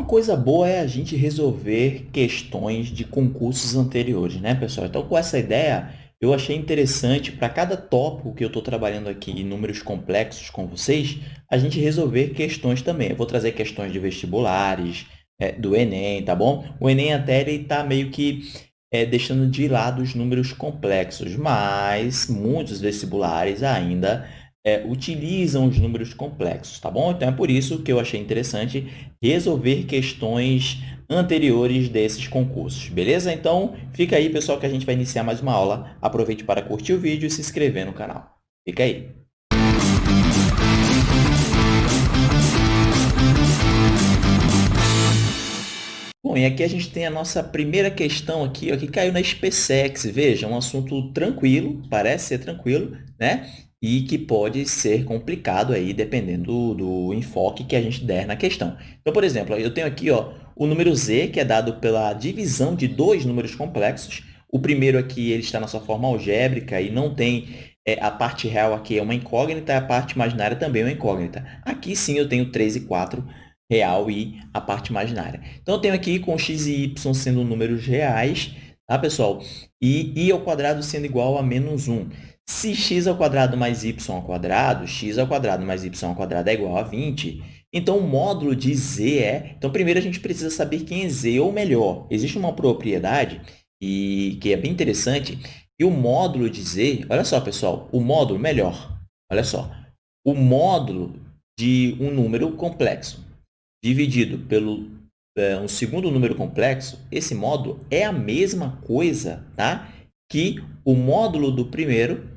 Uma coisa boa é a gente resolver questões de concursos anteriores, né, pessoal? Então, com essa ideia, eu achei interessante, para cada tópico que eu estou trabalhando aqui em números complexos com vocês, a gente resolver questões também. Eu vou trazer questões de vestibulares, é, do Enem, tá bom? O Enem até está meio que é, deixando de lado os números complexos, mas muitos vestibulares ainda é, utilizam os números complexos, tá bom? Então, é por isso que eu achei interessante resolver questões anteriores desses concursos, beleza? Então, fica aí, pessoal, que a gente vai iniciar mais uma aula. Aproveite para curtir o vídeo e se inscrever no canal. Fica aí! Bom, e aqui a gente tem a nossa primeira questão aqui, ó, que caiu na SpaceX. Veja, um assunto tranquilo, parece ser tranquilo, né? E que pode ser complicado aí, dependendo do, do, enfoque que a gente der na questão. Então, por exemplo, eu tenho aqui ó, o número z, que é dado pela divisão de dois números complexos. O primeiro aqui ele está na sua forma algébrica e não tem é, a parte real aqui é uma incógnita, a parte imaginária também é uma incógnita. Aqui sim eu tenho 3 e 4 real e a parte imaginária. Então, eu tenho aqui com x e y sendo números reais, tá, pessoal? E i ao quadrado sendo igual a menos 1. Se x ao quadrado mais y ao quadrado, x ao quadrado mais y ao quadrado é igual a 20, então o módulo de z é... Então, primeiro a gente precisa saber quem é z, ou melhor, existe uma propriedade e que é bem interessante, e o módulo de z... Olha só, pessoal, o módulo, melhor, olha só, o módulo de um número complexo dividido pelo é, um segundo número complexo, esse módulo é a mesma coisa tá? que o módulo do primeiro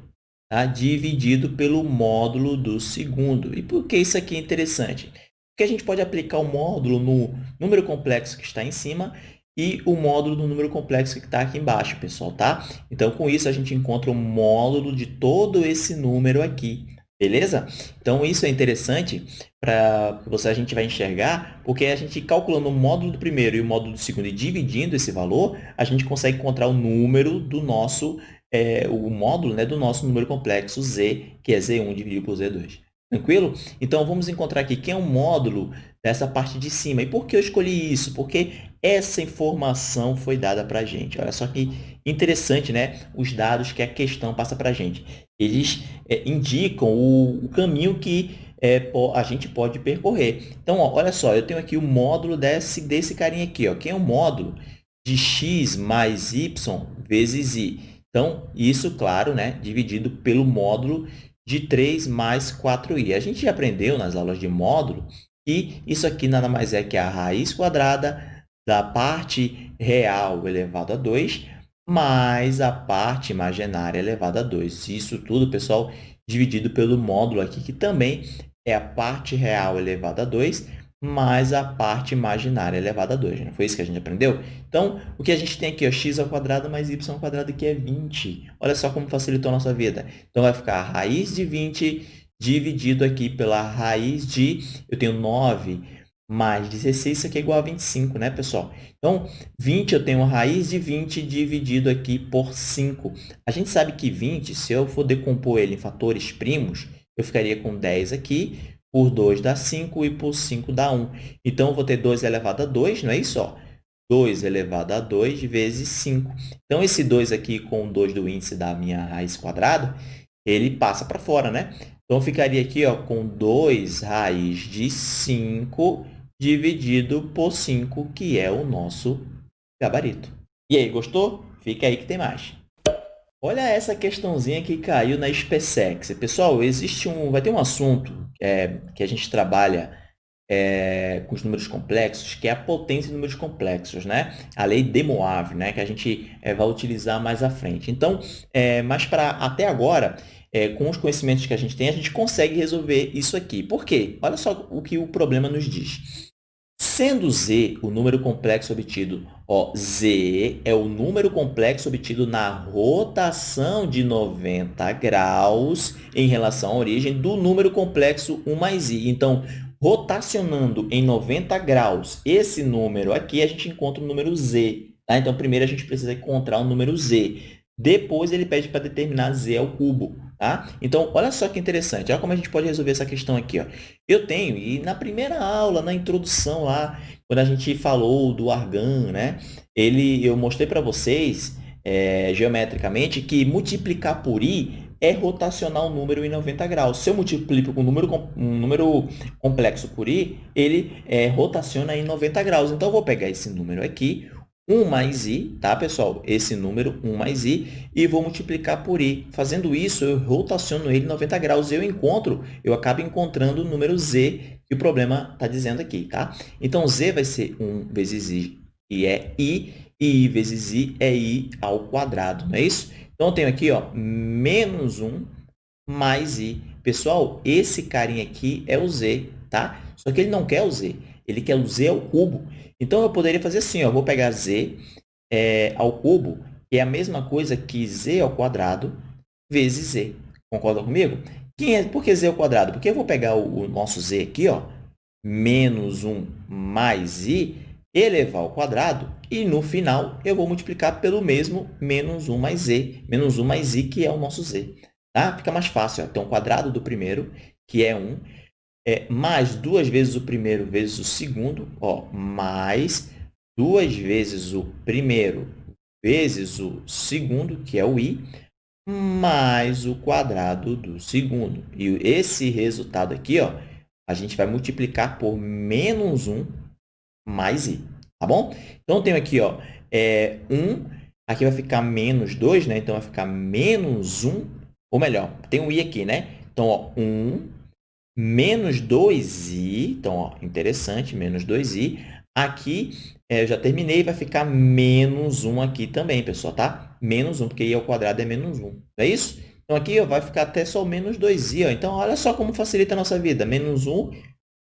tá? dividido pelo módulo do segundo. E por que isso aqui é interessante? Porque a gente pode aplicar o módulo no número complexo que está em cima e o módulo do número complexo que está aqui embaixo, pessoal, tá? Então, com isso, a gente encontra o módulo de todo esse número aqui, beleza? Então, isso é interessante para você a gente vai enxergar, porque a gente calculando o módulo do primeiro e o módulo do segundo e dividindo esse valor, a gente consegue encontrar o número do nosso é, o módulo né, do nosso número complexo z, que é z1 dividido por z2. Tranquilo? Então, vamos encontrar aqui quem é o módulo dessa parte de cima. E por que eu escolhi isso? Porque essa informação foi dada para a gente. Olha só que interessante, né? Os dados que a questão passa para a gente. Eles é, indicam o, o, caminho que é, a gente pode percorrer. Então, ó, olha só, eu tenho aqui o módulo desse, desse carinha aqui. Ó. Quem é o módulo de x mais y vezes i? Então, isso, claro, né, dividido pelo módulo de 3 mais 4i. A gente já aprendeu nas aulas de módulo que isso aqui nada mais é que a raiz quadrada da parte real elevado a 2 mais a parte imaginária elevada a 2. Isso tudo, pessoal, dividido pelo módulo aqui, que também é a parte real elevada a 2 mais a parte imaginária elevada a 2. Não foi isso que a gente aprendeu? Então, o que a gente tem aqui? Ó, x ao quadrado mais y ao quadrado, que é 20. Olha só como facilitou a nossa vida. Então, vai ficar a raiz de 20 dividido aqui pela raiz de... Eu tenho 9 mais 16, isso aqui é igual a 25, né, pessoal? Então, 20, eu tenho raiz de 20 dividido aqui por 5. A gente sabe que 20, se eu for decompor ele em fatores primos, eu ficaria com 10 aqui, por 2 dá 5 e por 5 dá 1. Então, eu vou ter 2 elevado a 2, não é isso? Ó? 2 elevado a 2 vezes 5. Então, esse 2 aqui com o 2 do índice da minha raiz quadrada, ele passa para fora, né? Então, ficaria aqui ó, com 2 raiz de 5 dividido por 5, que é o nosso gabarito. E aí, gostou? Fica aí que tem mais. Olha essa questãozinha que caiu na SpaceX. Pessoal, existe um, vai ter um assunto é, que a gente trabalha é, com os números complexos, que é a potência de números complexos, né? A lei de Moave, né? Que a gente é, vai utilizar mais à frente. Então, é, mas para até agora, é, com os conhecimentos que a gente tem, a gente consegue resolver isso aqui. Por quê? Olha só o que o problema nos diz. Sendo z o número complexo obtido, ó, z é o número complexo obtido na rotação de 90 graus em relação à origem do número complexo 1 mais i. Então, rotacionando em 90 graus esse número aqui, a gente encontra o número z. Tá? Então, primeiro a gente precisa encontrar o número z. Depois, ele pede para determinar z ao cubo. Tá? Então, olha só que interessante. Olha como a gente pode resolver essa questão aqui. Ó. Eu tenho, e na primeira aula, na introdução lá, quando a gente falou do argan, né? Ele, eu mostrei para vocês, é, geometricamente, que multiplicar por i é rotacionar um número em 90 graus. Se eu multiplico um número, um número complexo por i, ele é, rotaciona em 90 graus. Então, eu vou pegar esse número aqui, 1 mais i, tá, pessoal? Esse número, 1 mais i, e vou multiplicar por i. Fazendo isso, eu rotaciono ele 90 graus e eu encontro, eu acabo encontrando o número z que o problema está dizendo aqui, tá? Então, z vai ser 1 vezes i, que é i, e i vezes i é i ao quadrado, não é isso? Então, eu tenho aqui, ó, menos 1 mais i. Pessoal, esse carinha aqui é o z, tá? Só que ele não quer o z, ele quer o z ao cubo. Então, eu poderia fazer assim, ó, vou pegar z é, ao cubo, que é a mesma coisa que z ao quadrado vezes z. Concorda comigo? Quem é, por que z ao quadrado? Porque eu vou pegar o, o nosso z aqui, ó, menos 1 mais i, elevar ao quadrado, e no final eu vou multiplicar pelo mesmo menos 1 mais z, menos 1 mais i, que é o nosso z. Tá? Fica mais fácil. Ó. Então, o quadrado do primeiro, que é 1, é, mais duas vezes o primeiro vezes o segundo, ó, mais duas vezes o primeiro vezes o segundo, que é o i, mais o quadrado do segundo. E esse resultado aqui, ó, a gente vai multiplicar por menos 1 mais i, tá bom? Então, eu tenho aqui, ó, é, 1, aqui vai ficar menos 2, né? Então, vai ficar menos 1, ou melhor, tem um i aqui, né? Então, ó, 1 menos 2i, então, ó, interessante, menos 2i. Aqui, é, eu já terminei, vai ficar menos 1 aqui também, pessoal, tá? Menos 1, porque i ao quadrado é menos 1, não é isso? Então, aqui ó, vai ficar até só menos 2i. Ó. Então, olha só como facilita a nossa vida. Menos 1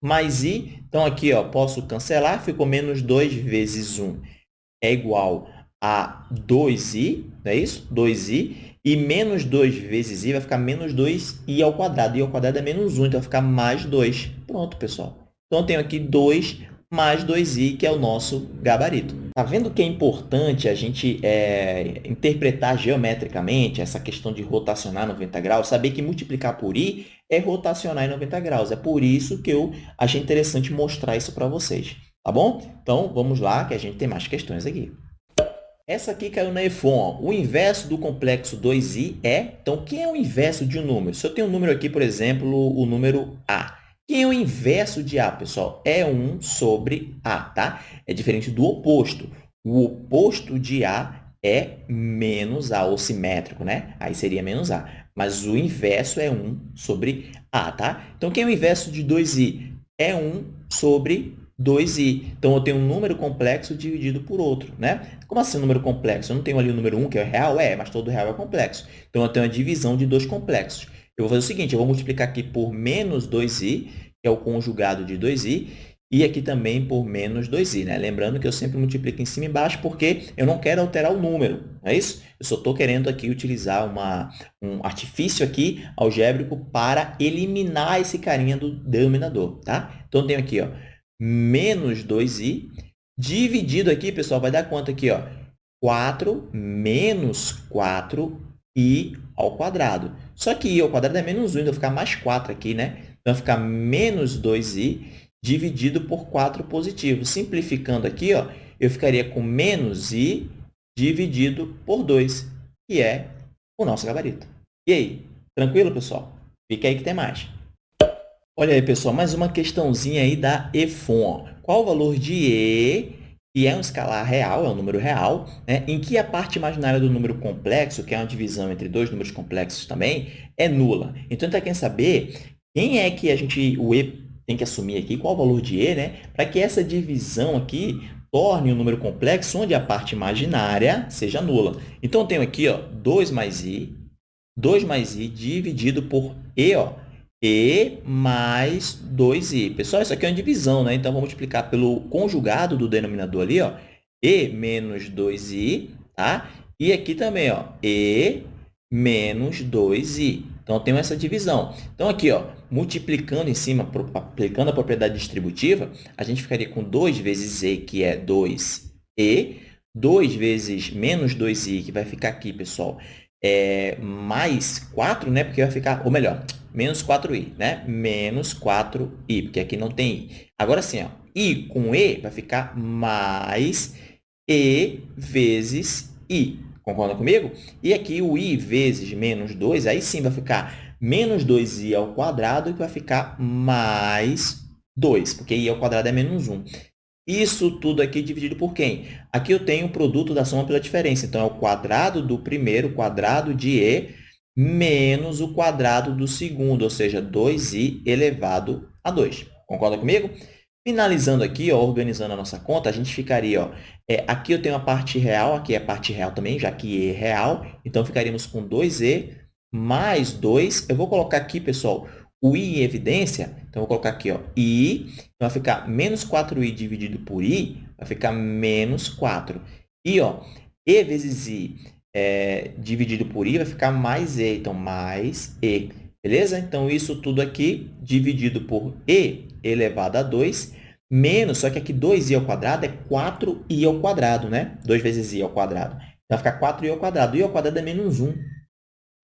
mais i. Então, aqui ó, posso cancelar, ficou menos 2 vezes 1 é igual a 2i, não é isso? 2i. E menos 2 vezes i vai ficar menos 2i ao quadrado. i ao quadrado é menos 1, então vai ficar mais 2. Pronto, pessoal. Então, eu tenho aqui 2 mais 2i, que é o nosso gabarito. Está vendo que é importante a gente é, interpretar geometricamente essa questão de rotacionar 90 graus? Saber que multiplicar por i é rotacionar em 90 graus. É por isso que eu achei interessante mostrar isso para vocês. Tá bom? Então, vamos lá, que a gente tem mais questões aqui. Essa aqui caiu na EFON. O inverso do complexo 2i é... Então, quem é o inverso de um número? Se eu tenho um número aqui, por exemplo, o número a. Quem é o inverso de a, pessoal? É 1 sobre a, tá? É diferente do oposto. O oposto de a é menos a, ou simétrico, né? Aí seria menos a. Mas o inverso é 1 sobre a, tá? Então, quem é o inverso de 2i? É 1 sobre 2i. Então, eu tenho um número complexo dividido por outro, né? Como assim número complexo? Eu não tenho ali o número 1, que é real? É, mas todo real é complexo. Então, eu tenho a divisão de dois complexos. Eu vou fazer o seguinte, eu vou multiplicar aqui por menos 2i, que é o conjugado de 2i, e aqui também por menos 2i. Né? Lembrando que eu sempre multiplico em cima e embaixo porque eu não quero alterar o número, não é isso? Eu só estou querendo aqui utilizar uma, um artifício aqui algébrico para eliminar esse carinha do denominador. Tá? Então, eu tenho aqui ó, menos 2i, dividido aqui, pessoal, vai dar quanto aqui? Ó? 4 menos 4i ao quadrado. Só que i ao quadrado é menos 1, então vai ficar mais 4 aqui, né? Então, vai ficar menos 2i dividido por 4 positivo. Simplificando aqui, ó, eu ficaria com menos i dividido por 2, que é o nosso gabarito. E aí, tranquilo, pessoal? Fica aí que tem mais. Olha aí, pessoal, mais uma questãozinha aí da EFON. Qual o valor de E, que é um escalar real, é um número real, né, em que a parte imaginária do número complexo, que é uma divisão entre dois números complexos também, é nula. Então, a gente quer saber quem é que a gente, o E tem que assumir aqui, qual o valor de E, né, para que essa divisão aqui torne um número complexo onde a parte imaginária seja nula. Então, eu tenho aqui ó, 2 mais i, 2 mais i dividido por e, ó, e mais 2i. Pessoal, isso aqui é uma divisão, né? Então, vamos multiplicar pelo conjugado do denominador ali, ó, e menos 2i, tá? E aqui também, ó, e menos 2i. Então, eu tenho essa divisão. Então, aqui, ó, multiplicando em cima, aplicando a propriedade distributiva, a gente ficaria com 2 vezes e, que é 2e, 2 vezes menos 2i, que vai ficar aqui, pessoal, é mais 4, né? Porque vai ficar, ou melhor, menos 4i, né? Menos 4i, porque aqui não tem i. Agora sim, ó, i com e vai ficar mais e vezes i. Concorda comigo? E aqui o i vezes menos 2, aí sim vai ficar menos 2i ao quadrado, que vai ficar mais 2, porque i ao quadrado é menos 1. Isso tudo aqui dividido por quem? Aqui eu tenho o produto da soma pela diferença. Então, é o quadrado do primeiro, quadrado de e, menos o quadrado do segundo, ou seja, 2i elevado a 2. Concorda comigo? Finalizando aqui, ó, organizando a nossa conta, a gente ficaria, ó, é, aqui eu tenho a parte real, aqui é a parte real também, já que e é real, então ficaríamos com 2e mais 2. Eu vou colocar aqui, pessoal, o i em evidência, então, vou colocar aqui, ó, i, então vai ficar menos 4i dividido por i, vai ficar menos 4. E, ó, e vezes i é, dividido por i vai ficar mais e, então, mais e. Beleza? Então, isso tudo aqui dividido por e elevado a 2, menos, só que aqui 2i ao quadrado é 4i ao quadrado, né? 2 vezes i ao quadrado. Então, vai ficar 4i ao quadrado. i ao quadrado é menos 1.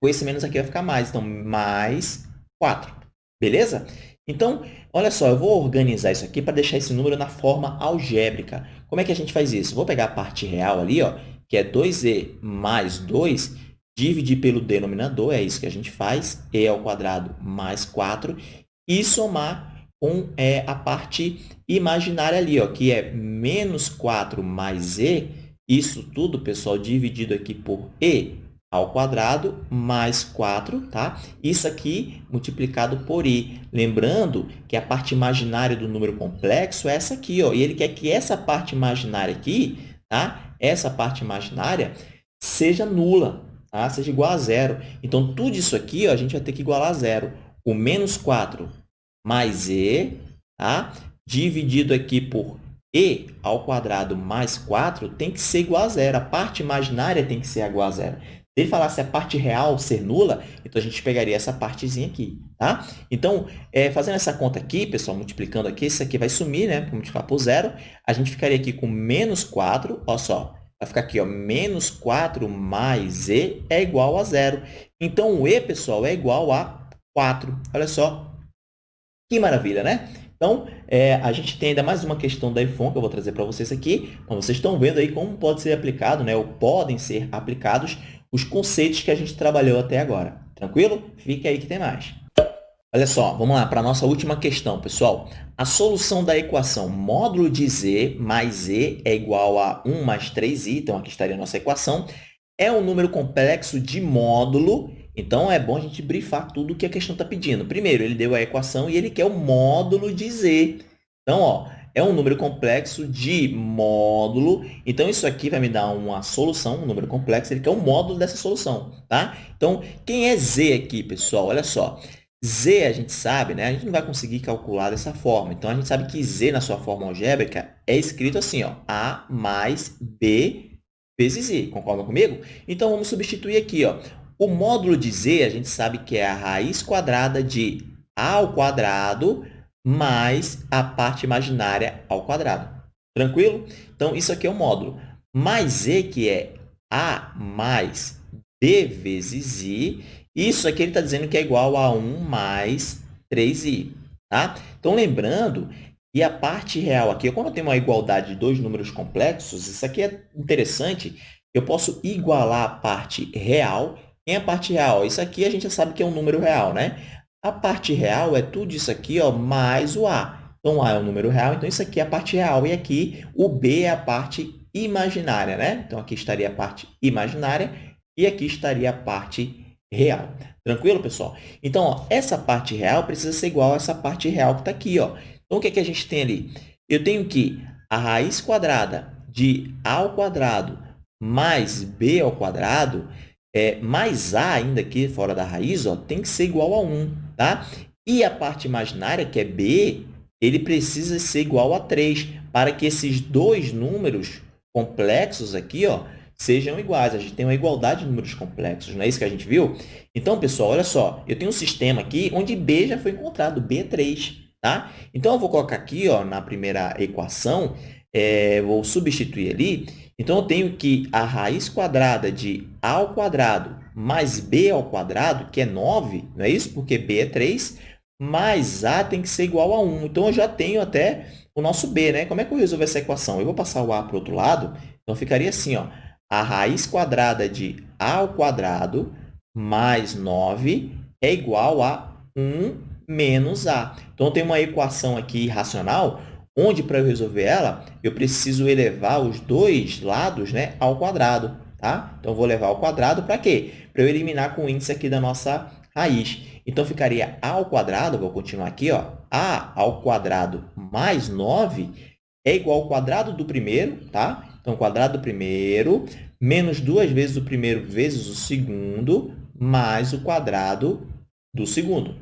Com esse menos aqui vai ficar mais. Então, mais 4. Beleza? Então, olha só, eu vou organizar isso aqui para deixar esse número na forma algébrica. Como é que a gente faz isso? Vou pegar a parte real ali, ó, que é 2e mais 2, dividir pelo denominador, é isso que a gente faz, e ao quadrado mais 4, e somar com é, a parte imaginária ali, ó, que é menos 4 mais e, isso tudo, pessoal, dividido aqui por e ao quadrado mais 4, tá? Isso aqui multiplicado por i. Lembrando que a parte imaginária do número complexo é essa aqui, ó. E ele quer que essa parte imaginária aqui, tá? Essa parte imaginária seja nula, tá? Seja igual a zero. Então, tudo isso aqui, ó, a gente vai ter que igualar a zero. O menos 4 mais e, tá? Dividido aqui por e ao quadrado mais 4 tem que ser igual a zero. A parte imaginária tem que ser igual a zero. Se ele falasse a parte real ser nula, então a gente pegaria essa partezinha aqui, tá? Então, é, fazendo essa conta aqui, pessoal, multiplicando aqui, isso aqui vai sumir, né? multiplicar por zero, a gente ficaria aqui com menos 4, olha só, vai ficar aqui, ó, menos 4 mais e é igual a zero. Então, o e, pessoal, é igual a 4. Olha só, que maravilha, né? Então, é, a gente tem ainda mais uma questão da IFON que eu vou trazer para vocês aqui. Então, vocês estão vendo aí como pode ser aplicado, né, ou podem ser aplicados os conceitos que a gente trabalhou até agora. Tranquilo? Fica aí que tem mais. Olha só, vamos lá para a nossa última questão, pessoal. A solução da equação módulo de z mais e é igual a 1 mais 3i, então aqui estaria a nossa equação, é um número complexo de módulo, então é bom a gente brifar tudo o que a questão está pedindo. Primeiro, ele deu a equação e ele quer o módulo de z. Então, ó, é um número complexo de módulo. Então, isso aqui vai me dar uma solução, um número complexo, ele quer um módulo dessa solução, tá? Então, quem é z aqui, pessoal? Olha só. z, a gente sabe, né? A gente não vai conseguir calcular dessa forma. Então, a gente sabe que z, na sua forma algébrica, é escrito assim, ó, a mais b vezes i. Concordam comigo? Então, vamos substituir aqui, ó. O módulo de z, a gente sabe que é a raiz quadrada de a ao quadrado mais a parte imaginária ao quadrado. Tranquilo? Então, isso aqui é o módulo. Mais e, que é a mais b vezes i. Isso aqui ele está dizendo que é igual a 1 mais 3i. Tá? Então, lembrando que a parte real aqui, quando eu tenho uma igualdade de dois números complexos, isso aqui é interessante, eu posso igualar a parte real em a parte real. Isso aqui a gente já sabe que é um número real, né? A parte real é tudo isso aqui ó, mais o A. Então, A é um número real, então isso aqui é a parte real. E aqui, o B é a parte imaginária, né? Então, aqui estaria a parte imaginária e aqui estaria a parte real. Tranquilo, pessoal? Então, ó, essa parte real precisa ser igual a essa parte real que está aqui. Ó. Então, o que, é que a gente tem ali? Eu tenho que a raiz quadrada de a ao quadrado mais b ao quadrado é, mais a ainda aqui fora da raiz ó, tem que ser igual a 1. Tá? E a parte imaginária, que é b, ele precisa ser igual a 3, para que esses dois números complexos aqui ó, sejam iguais. A gente tem uma igualdade de números complexos, não é isso que a gente viu? Então, pessoal, olha só, eu tenho um sistema aqui onde b já foi encontrado, b é 3. Tá? Então, eu vou colocar aqui ó, na primeira equação, é, vou substituir ali. Então, eu tenho que a raiz quadrada de a ao quadrado mais b ao quadrado, que é 9, não é isso? Porque b é 3, mais a tem que ser igual a 1. Então, eu já tenho até o nosso b, né? Como é que eu resolvo essa equação? Eu vou passar o a para o outro lado, então ficaria assim, ó, a raiz quadrada de a ao quadrado mais 9 é igual a 1 menos a. Então, eu tenho uma equação aqui racional, onde, para eu resolver ela, eu preciso elevar os dois lados né, ao quadrado. Tá? Então, vou levar ao quadrado para quê? Para eu eliminar com o índice aqui da nossa raiz. Então, ficaria a ao quadrado, vou continuar aqui, ó, a ao quadrado mais 9 é igual ao quadrado do primeiro, tá? Então, quadrado do primeiro menos duas vezes o primeiro vezes o segundo mais o quadrado do segundo.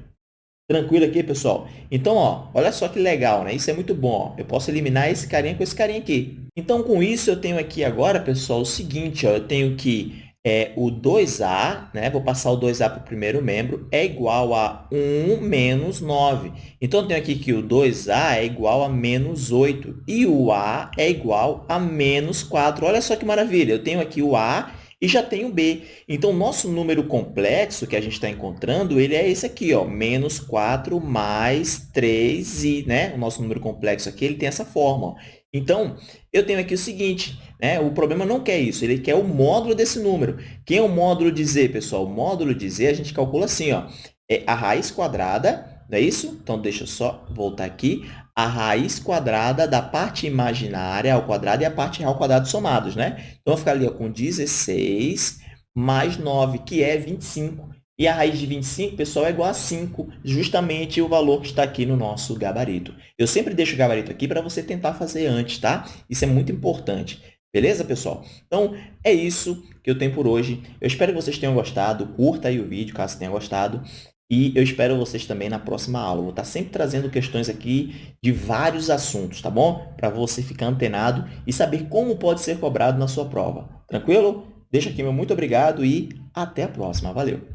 Tranquilo aqui, pessoal? Então, ó, olha só que legal, né? Isso é muito bom. Ó. Eu posso eliminar esse carinha com esse carinha aqui. Então, com isso, eu tenho aqui agora, pessoal, o seguinte, ó, eu tenho que é, o 2a, né? vou passar o 2a para o primeiro membro, é igual a 1 menos 9. Então, eu tenho aqui que o 2a é igual a menos 8 e o a é igual a menos 4. Olha só que maravilha, eu tenho aqui o a e já tenho b. Então, o nosso número complexo que a gente está encontrando, ele é esse aqui, ó, menos 4 mais 3i, né? O nosso número complexo aqui, ele tem essa forma. Ó. Então, eu tenho aqui o seguinte, né? o problema não quer isso, ele quer o módulo desse número. Quem é o módulo de z, pessoal? O módulo de z a gente calcula assim, ó, é a raiz quadrada, não é isso? Então, deixa eu só voltar aqui. A raiz quadrada da parte imaginária ao quadrado e a parte real ao quadrado somados, né? Então, vou ficar com 16 mais 9, que é 25. E a raiz de 25, pessoal, é igual a 5, justamente o valor que está aqui no nosso gabarito. Eu sempre deixo o gabarito aqui para você tentar fazer antes, tá? Isso é muito importante. Beleza, pessoal? Então, é isso que eu tenho por hoje. Eu espero que vocês tenham gostado. Curta aí o vídeo, caso tenha gostado. E eu espero vocês também na próxima aula. vou estar sempre trazendo questões aqui de vários assuntos, tá bom? Para você ficar antenado e saber como pode ser cobrado na sua prova. Tranquilo? Deixa aqui meu muito obrigado e até a próxima. Valeu!